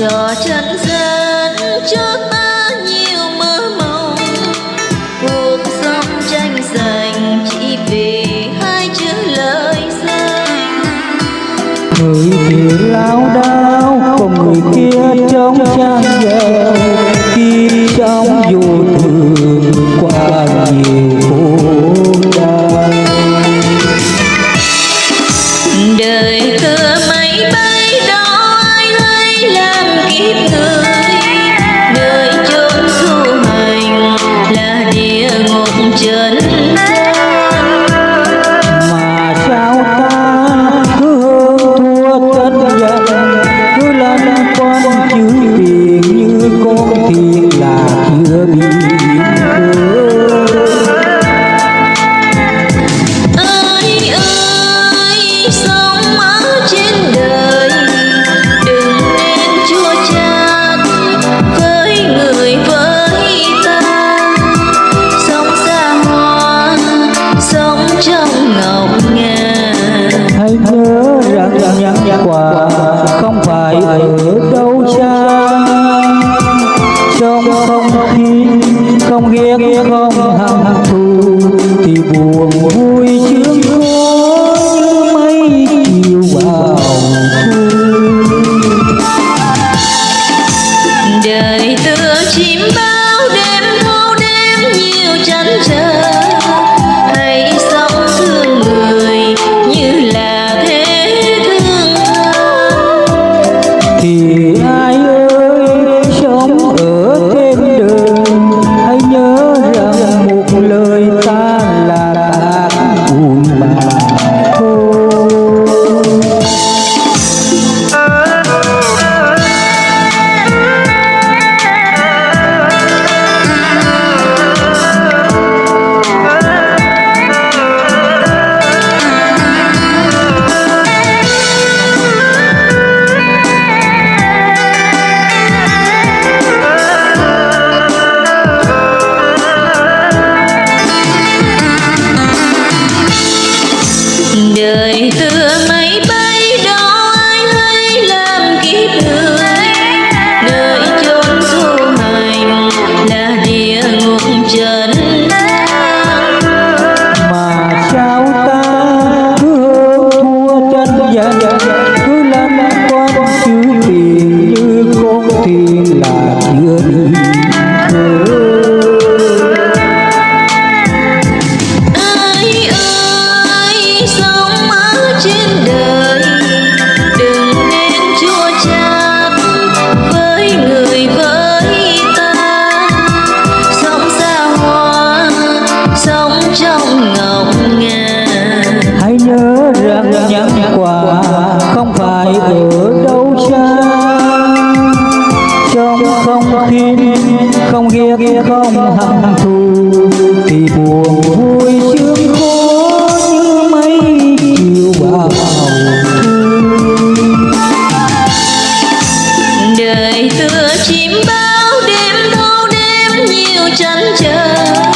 cho chân dân cho ta nhiều mơ mộng. Cuộc sống tranh giành chỉ vì hai chữ lời danh người thì lao đao còn người kia trông trang giờ khi trong dù jean không biết. Không hận thù chưa không tin, không ghét không hận thù, thì buồn vui sướng khó như mấy chiều bao đời tựa chim bao đêm bao đêm nhiều chăn chờ